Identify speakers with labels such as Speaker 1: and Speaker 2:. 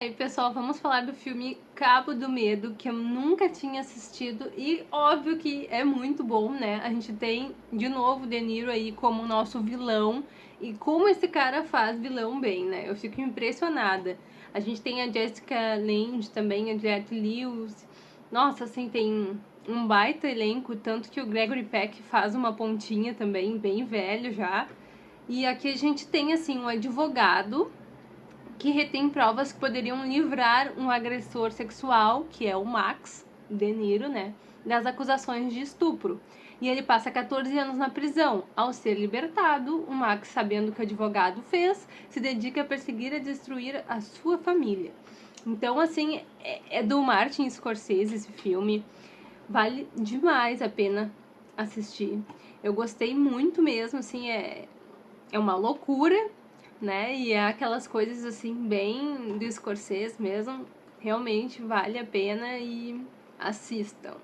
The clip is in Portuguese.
Speaker 1: E aí, pessoal, vamos falar do filme Cabo do Medo, que eu nunca tinha assistido e óbvio que é muito bom, né? A gente tem de novo De Niro aí como nosso vilão e como esse cara faz vilão bem, né? Eu fico impressionada. A gente tem a Jessica Lange também, a Juliette Lewis. Nossa, assim, tem um baita elenco, tanto que o Gregory Peck faz uma pontinha também, bem velho já. E aqui a gente tem, assim, um advogado que retém provas que poderiam livrar um agressor sexual, que é o Max De Niro, né, das acusações de estupro. E ele passa 14 anos na prisão. Ao ser libertado, o Max, sabendo que o advogado fez, se dedica a perseguir e destruir a sua família. Então, assim, é, é do Martin Scorsese esse filme. Vale demais a pena assistir. Eu gostei muito mesmo, assim, é, é uma loucura, né? E é aquelas coisas assim bem do Scorsese mesmo, realmente vale a pena e assistam.